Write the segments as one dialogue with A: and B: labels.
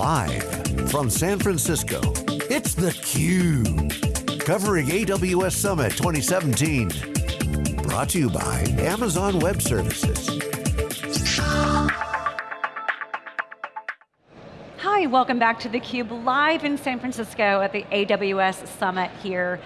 A: Live from San Francisco, it's theCUBE. Covering AWS Summit 2017. Brought to you by Amazon Web Services.
B: Hi, welcome back to theCUBE, live in San Francisco at the AWS Summit here.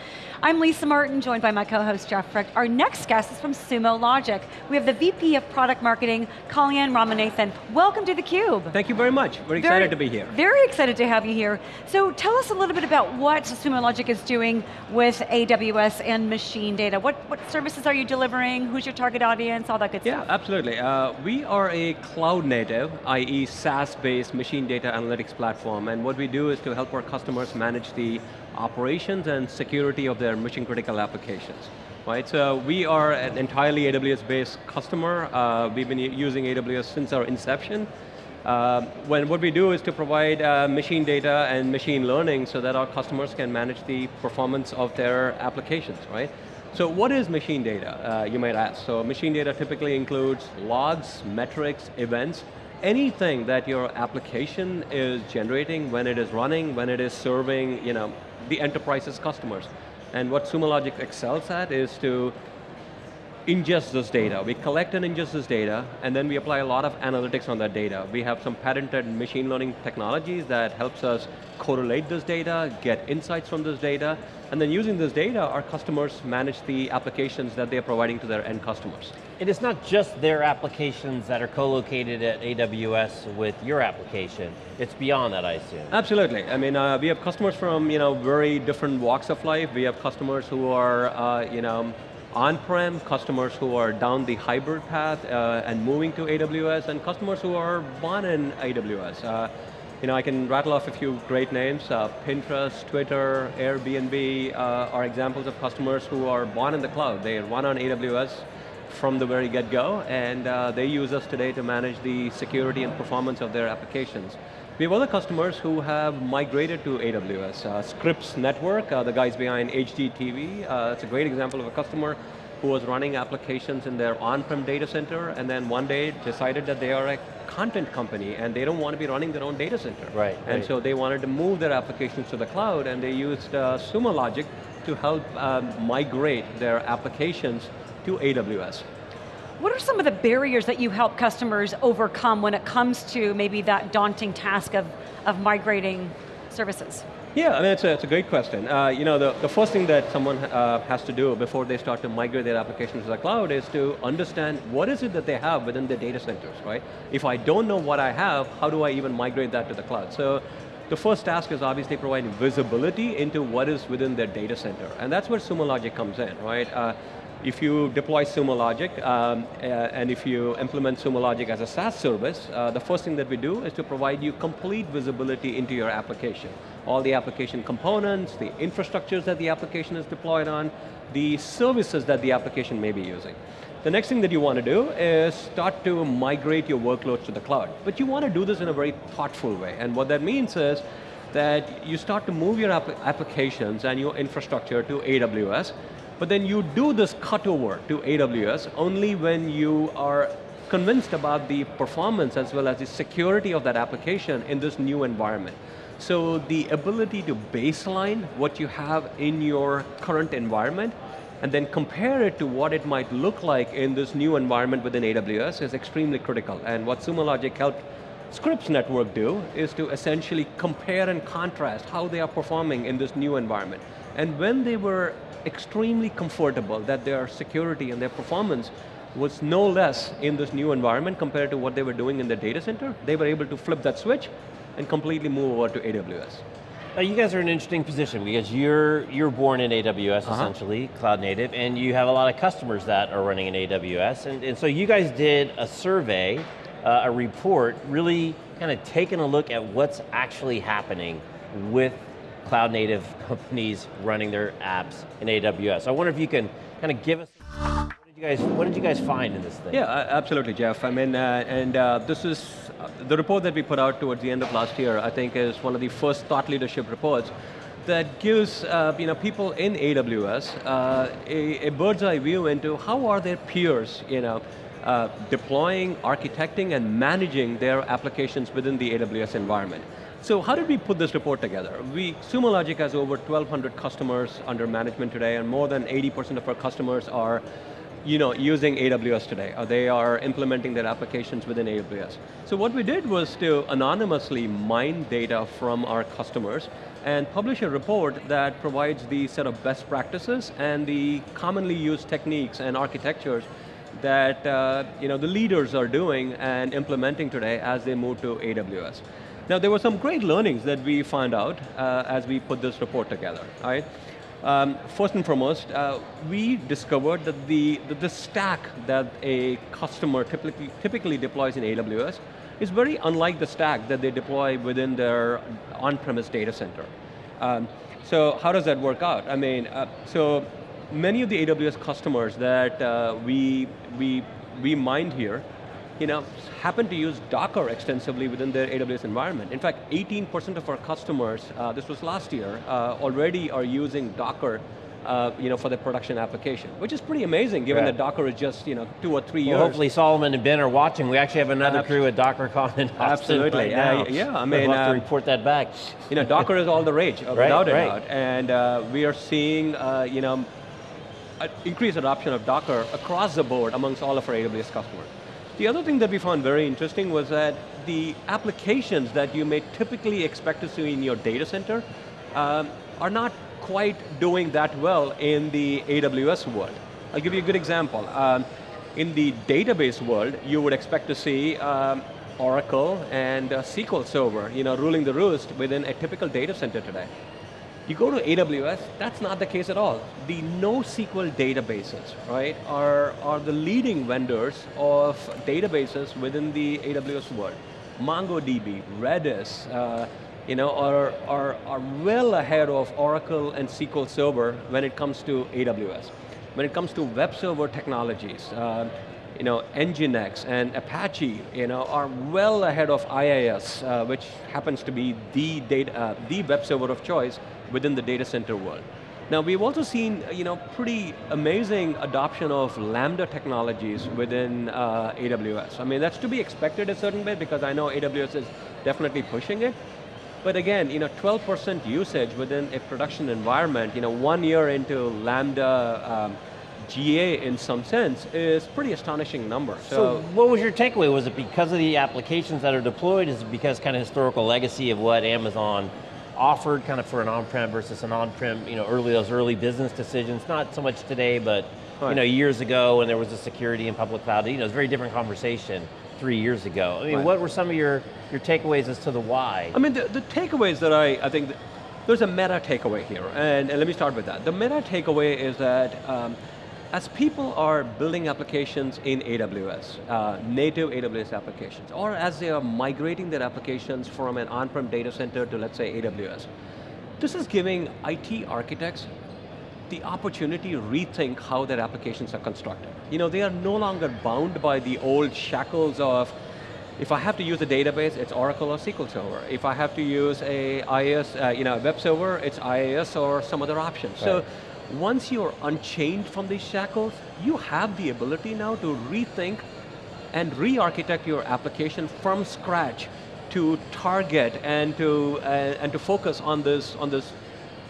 B: I'm Lisa Martin, joined by my co-host Jeff Frick. Our next guest is from Sumo Logic. We have the VP of Product Marketing, Kalyan Ramanathan. Welcome to theCUBE.
C: Thank you very much, very, very excited to be here.
B: Very excited to have you here. So tell us a little bit about what Sumo Logic is doing with AWS and machine data. What, what services are you delivering? Who's your target audience? All that good
C: yeah,
B: stuff.
C: Yeah, absolutely. Uh, we are a cloud native, i.e. SaaS-based machine data analytics platform, and what we do is to help our customers manage the operations and security of their mission critical applications. Right, so we are an entirely AWS-based customer. Uh, we've been using AWS since our inception. Uh, when what we do is to provide uh, machine data and machine learning so that our customers can manage the performance of their applications, right? So what is machine data, uh, you might ask? So machine data typically includes logs, metrics, events, anything that your application is generating when it is running, when it is serving, you know, the enterprise's customers. And what Sumo Logic excels at is to ingest this data. We collect and ingest this data, and then we apply a lot of analytics on that data. We have some patented machine learning technologies that helps us correlate this data, get insights from this data, and then using this data, our customers manage the applications that they're providing to their end customers.
D: And it's not just their applications that are co-located at AWS with your application, it's beyond that, I assume.
C: Absolutely, I mean, uh, we have customers from you know, very different walks of life. We have customers who are, uh, you know, on-prem, customers who are down the hybrid path uh, and moving to AWS, and customers who are born in AWS. Uh, you know, I can rattle off a few great names. Uh, Pinterest, Twitter, Airbnb uh, are examples of customers who are born in the cloud. They run on AWS from the very get-go, and uh, they use us today to manage the security and performance of their applications. We have other customers who have migrated to AWS. Uh, Scripps Network, uh, the guys behind HGTV, uh, it's a great example of a customer who was running applications in their on-prem data center and then one day decided that they are a content company and they don't want to be running their own data center.
D: Right.
C: And
D: right.
C: so they wanted to move their applications to the cloud and they used uh, Sumo Logic to help um, migrate their applications to AWS.
B: What are some of the barriers that you help customers overcome when it comes to maybe that daunting task of, of migrating services?
C: Yeah, I mean, it's a, it's a great question. Uh, you know, the, the first thing that someone uh, has to do before they start to migrate their applications to the cloud is to understand what is it that they have within the data centers, right? If I don't know what I have, how do I even migrate that to the cloud? So, the first task is obviously providing visibility into what is within their data center. And that's where Sumo Logic comes in, right? Uh, if you deploy Sumo Logic, um, uh, and if you implement Sumo Logic as a SaaS service, uh, the first thing that we do is to provide you complete visibility into your application. All the application components, the infrastructures that the application is deployed on, the services that the application may be using. The next thing that you want to do is start to migrate your workloads to the cloud. But you want to do this in a very thoughtful way, and what that means is that you start to move your app applications and your infrastructure to AWS, but then you do this cutover to AWS only when you are convinced about the performance as well as the security of that application in this new environment. So the ability to baseline what you have in your current environment and then compare it to what it might look like in this new environment within AWS is extremely critical. And what Sumo Logic helped Scripps Network do is to essentially compare and contrast how they are performing in this new environment. And when they were extremely comfortable that their security and their performance was no less in this new environment compared to what they were doing in the data center, they were able to flip that switch and completely move over to AWS.
D: Now you guys are in an interesting position because you're, you're born in AWS uh -huh. essentially, cloud native, and you have a lot of customers that are running in AWS, and, and so you guys did a survey, uh, a report, really kind of taking a look at what's actually happening with cloud native companies running their apps in AWS. I wonder if you can kind of give us you guys, what did you guys find in this thing?
C: Yeah, absolutely, Jeff. I mean, uh, and uh, this is, uh, the report that we put out towards the end of last year, I think is one of the first thought leadership reports that gives uh, you know, people in AWS uh, a, a, bird's eye view into how are their peers you know, uh, deploying, architecting, and managing their applications within the AWS environment. So how did we put this report together? We, Sumo Logic has over 1,200 customers under management today, and more than 80% of our customers are you know, using AWS today. They are implementing their applications within AWS. So what we did was to anonymously mine data from our customers and publish a report that provides the set of best practices and the commonly used techniques and architectures that uh, you know, the leaders are doing and implementing today as they move to AWS. Now there were some great learnings that we found out uh, as we put this report together, right? Um, first and foremost, uh, we discovered that the, that the stack that a customer typically, typically deploys in AWS is very unlike the stack that they deploy within their on-premise data center. Um, so how does that work out? I mean, uh, so many of the AWS customers that uh, we, we, we mined here, you know, happen to use Docker extensively within their AWS environment. In fact, 18% of our customers, uh, this was last year, uh, already are using Docker uh, you know, for the production application, which is pretty amazing given that Docker is just you know, two or three
D: well,
C: years.
D: hopefully Solomon and Ben are watching. We actually have another crew at DockerCon in Austin
C: Absolutely.
D: right now.
C: Uh, yeah, I mean,
D: we'll have to report that back.
C: You know, Docker is all the rage, uh,
D: right,
C: without a
D: right.
C: doubt. And uh, we are seeing, uh, you know, increased adoption of Docker across the board amongst all of our AWS customers. The other thing that we found very interesting was that the applications that you may typically expect to see in your data center um, are not quite doing that well in the AWS world. I'll give you a good example. Um, in the database world, you would expect to see um, Oracle and uh, SQL Server, you know, ruling the roost within a typical data center today. You go to AWS, that's not the case at all. The NoSQL databases, right, are, are the leading vendors of databases within the AWS world. MongoDB, Redis, uh, you know, are, are, are well ahead of Oracle and SQL Server when it comes to AWS. When it comes to web server technologies, uh, you know, Nginx and Apache, you know, are well ahead of IIS, uh, which happens to be the, data, uh, the web server of choice within the data center world. Now we've also seen, you know, pretty amazing adoption of Lambda technologies within uh, AWS. I mean, that's to be expected a certain bit because I know AWS is definitely pushing it. But again, you know, 12% usage within a production environment, you know, one year into Lambda um, GA in some sense is pretty astonishing number.
D: So,
C: So,
D: what was your takeaway? Was it because of the applications that are deployed? Is it because kind of historical legacy of what Amazon offered kind of for an on-prem versus an on-prem, you know, early, those early business decisions, not so much today, but you know, years ago when there was a security and public cloud, you know, it's a very different conversation three years ago. I mean,
C: Right.
D: what were some of your, your takeaways as to the why?
C: I mean, the, the takeaways that I, I think, there's a meta takeaway here, and, and let me start with that. The meta takeaway is that um, as people are building applications in AWS, uh, native AWS applications, or as they are migrating their applications from an on-prem data center to, let's say, AWS, this is giving IT architects the opportunity to rethink how their applications are constructed. You know, they are no longer bound by the old shackles of, if I have to use a database, it's Oracle or SQL Server. If I have to use a IIS, uh, you know, a web server, it's IIS or some other option. So
D: Right.
C: Once you're unchained from these shackles, you have the ability now to rethink and re-architect your application from scratch to target and to, uh, and to focus on this, on this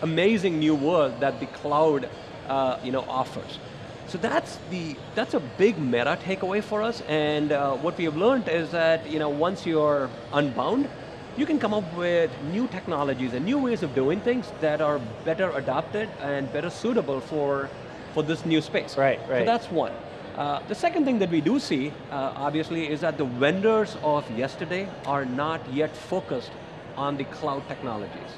C: amazing new world that the cloud uh, you know, offers. So that's, the, that's a big meta takeaway for us, and uh, what we have learned is that you know, once you're unbound, you can come up with new technologies and new ways of doing things that are better adopted and better suitable for, for this new space.
D: Right, right.
C: So that's one. Uh, the second thing that we do see, uh, obviously, is that the vendors of yesterday are not yet focused on the cloud technologies.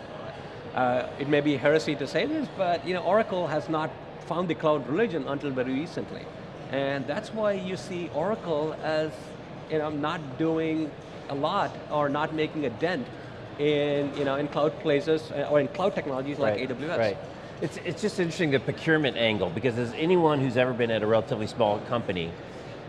C: Uh, it may be heresy to say this, but you know, Oracle has not found the cloud religion until very recently. And that's why you see Oracle as you know, not doing a lot or not making a dent in, you know, in cloud places uh, or in cloud technologies like
D: Right,
C: AWS.
D: Right. It's, it's just interesting the procurement angle because as anyone who's ever been at a relatively small company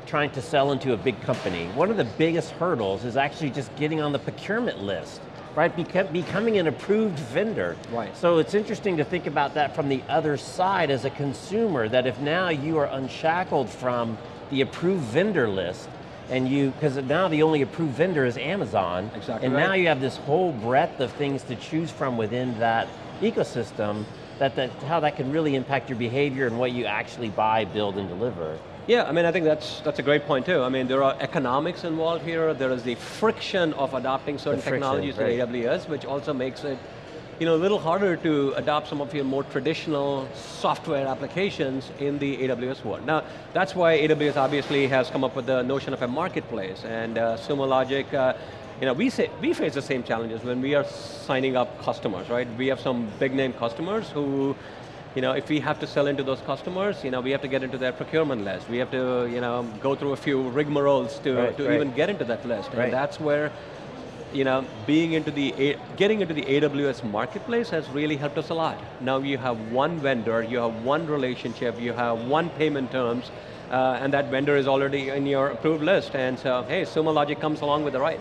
D: trying to sell into a big company, one of the biggest hurdles is actually just getting on the procurement list, right? Beca becoming an approved vendor.
C: Right.
D: So it's interesting to think about that from the other side as a consumer, that if now you are unshackled from the approved vendor list, and you, because now the only approved vendor is Amazon,
C: Exactly
D: and
C: right.
D: now you have this whole breadth of things to choose from within that ecosystem, that, that how that can really impact your behavior and what you actually buy, build, and deliver.
C: Yeah, I mean, I think that's, that's a great point too. I mean, there are economics involved here, there is the friction of adopting certain
D: friction,
C: technologies
D: right.
C: to AWS, which also makes it you know, a little harder to adopt some of your more traditional software applications in the AWS world. Now, that's why AWS obviously has come up with the notion of a marketplace, and uh, Sumo Logic, uh, you know, we, say, we face the same challenges when we are signing up customers, right? We have some big name customers who you know, if we have to sell into those customers, you know, we have to get into their procurement list. We have to, you know, go through a few rigmaroles to,
D: Right,
C: to
D: right.
C: even get into that list.
D: Right.
C: And that's where, you know, being into the, getting into the AWS marketplace has really helped us a lot. Now you have one vendor, you have one relationship, you have one payment terms, uh, and that vendor is already in your approved list. And so, hey, Sumo Logic comes along with the right.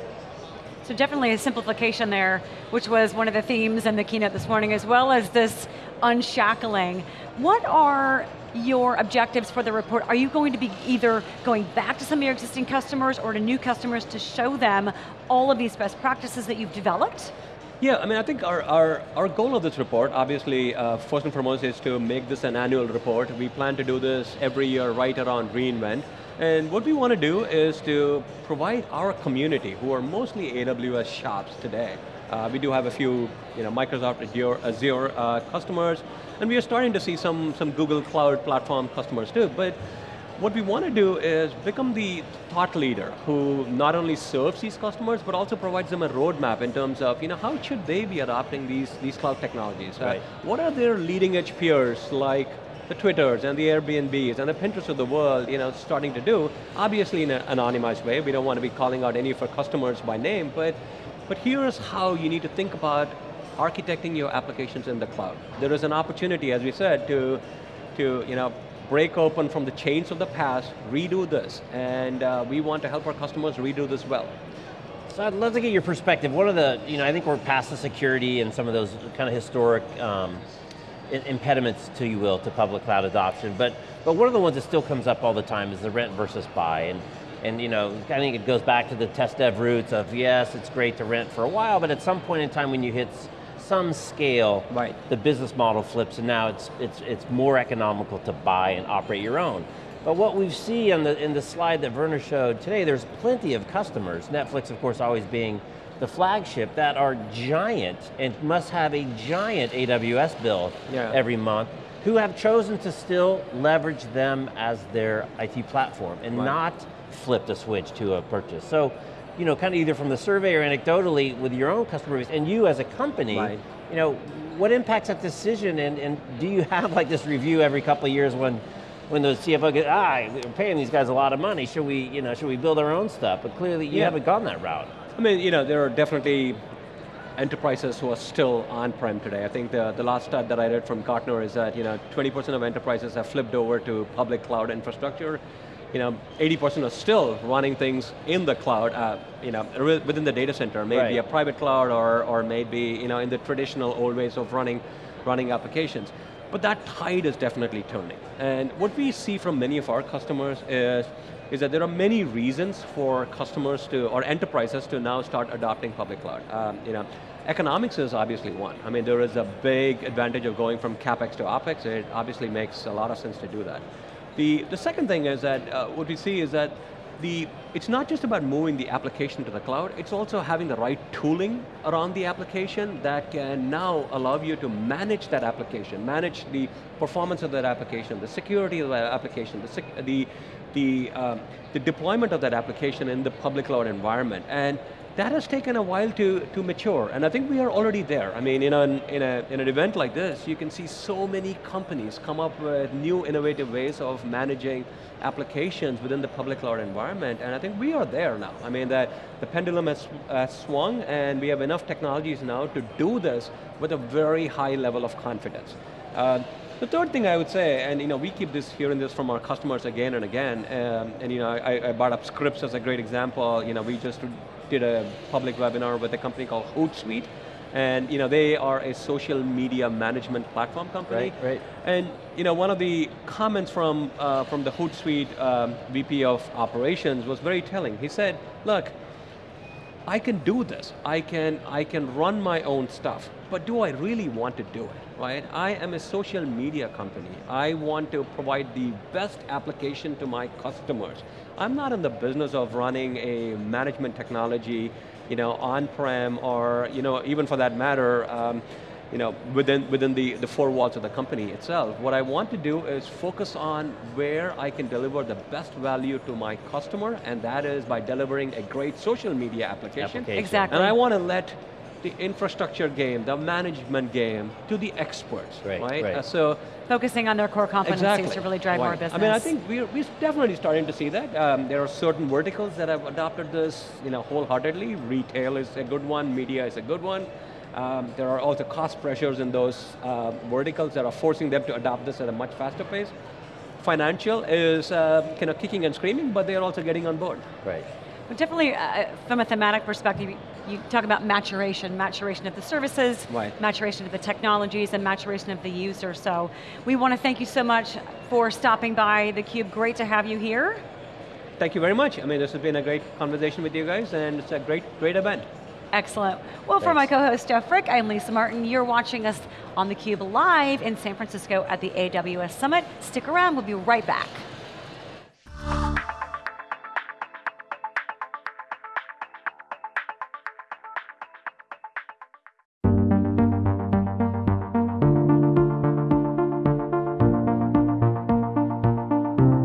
B: So definitely a simplification there, which was one of the themes in the keynote this morning, as well as this unshackling. What are your objectives for the report? Are you going to be either going back to some of your existing customers or to new customers to show them all of these best practices that you've developed?
C: Yeah, I mean, I think our, our, our goal of this report, obviously, uh, first and foremost, is to make this an annual report. We plan to do this every year right around reInvent. And what we want to do is to provide our community, who are mostly AWS shops today. Uh, we do have a few you know, Microsoft Azure, Azure uh, customers, and we are starting to see some, some Google Cloud Platform customers too. But what we want to do is become the thought leader who not only serves these customers, but also provides them a roadmap in terms of, you know, how should they be adopting these, these cloud technologies? Uh,
D: Right.
C: what are their leading edge peers like the Twitters and the Airbnbs and the Pinterest of the world, you know, starting to do, obviously in an anonymized way, we don't want to be calling out any of our customers by name, but, but here's how you need to think about architecting your applications in the cloud. There is an opportunity, as we said, to, to you know, break open from the chains of the past, redo this, and uh, we want to help our customers redo this well.
D: So I'd love to get your perspective. One of the, you know, I think we're past the security and some of those kind of historic um, impediments, to you will, to public cloud adoption. But but one of the ones that still comes up all the time is the rent versus buy. And and you know, I think it goes back to the test dev roots of yes, it's great to rent for a while, but at some point in time when you hit some scale,
C: Right.
D: the business model flips and now it's, it's, it's more economical to buy and operate your own. But what we see in the, in the slide that Werner showed today, there's plenty of customers, Netflix of course always being the flagship, that are giant and must have a giant AWS bill
C: Yeah.
D: every month, who have chosen to still leverage them as their IT platform and
C: Right.
D: not flip the switch to a purchase. So, you know, kind of either from the survey or anecdotally with your own customer base, and you as a company,
C: Right.
D: you know, what impacts that decision and, and do you have like this review every couple of years when when the CFO gets, ah, we're paying these guys a lot of money, should we, you know, should we build our own stuff? But clearly you
C: Yeah.
D: haven't gone that route.
C: I mean, you know, there are definitely enterprises who are still on-prem today. I think the, the last stat that I read from Gartner is that, you know, 20% of enterprises have flipped over to public cloud infrastructure. You know, 80% are still running things in the cloud, uh, you know, within the data center, maybe
D: Right.
C: a private cloud or, or maybe, you know, in the traditional old ways of running, running applications. But that tide is definitely turning. And what we see from many of our customers is, is that there are many reasons for customers to, or enterprises to now start adopting public cloud. Um, you know, economics is obviously one. I mean, there is a big advantage of going from CapEx to OpEx. It obviously makes a lot of sense to do that. The, the second thing is that, uh, what we see is that the, it's not just about moving the application to the cloud, it's also having the right tooling around the application that can now allow you to manage that application, manage the performance of that application, the security of that application, the, the, the, um, the deployment of that application in the public cloud environment. And that has taken a while to, to mature, and I think we are already there. I mean, in, an, in, a, in an event like this, you can see so many companies come up with new innovative ways of managing applications within the public cloud environment, and I think we are there now. I mean, the, the pendulum has, has swung, and we have enough technologies now to do this with a very high level of confidence. Uh, the third thing I would say, and you know, we keep this hearing this from our customers again and again, um, and you know, I, I brought up Scripps as a great example. You know, we just did a public webinar with a company called Hootsuite, And you know, they are a social media management platform company.
D: Right, right.
C: And you know, one of the comments from, uh, from the Hootsuite um, VP of operations was very telling. He said, look, I can do this. I can, I can run my own stuff, but do I really want to do it, right? I am a social media company. I want to provide the best application to my customers. I'm not in the business of running a management technology, you know, on-prem or, you know, even for that matter, um, you know, within, within the, the four walls of the company itself. What I want to do is focus on where I can deliver the best value to my customer, and that is by delivering a great social media application.
D: Application.
B: Exactly.
C: And I want to let the infrastructure game, the management game, to the experts,
D: Right,
C: right?
D: right.
C: Uh, so,
B: Focusing on their core competencies
C: exactly.
B: to really drive more business.
C: I mean, I think we're, we're definitely starting to see that. Um, there are certain verticals that have adopted this you know, wholeheartedly. Retail is a good one, media is a good one. Um, there are also cost pressures in those uh, verticals that are forcing them to adopt this at a much faster pace. Financial is uh, kind of kicking and screaming, but they're also getting on board.
D: Right.
B: But definitely, uh, from a thematic perspective, you talk about maturation, maturation of the services,
C: Right.
B: maturation of the technologies, and maturation of the user. So we want to thank you so much for stopping by theCUBE. Great to have you here.
C: Thank you very much. I mean, this has been a great conversation with you guys, and it's a great, great event.
B: Excellent. Well, for my co-host Jeff Frick, I'm Lisa Martin. You're watching us on theCUBE live in San Francisco at the AWS Summit. Stick around, we'll be right back.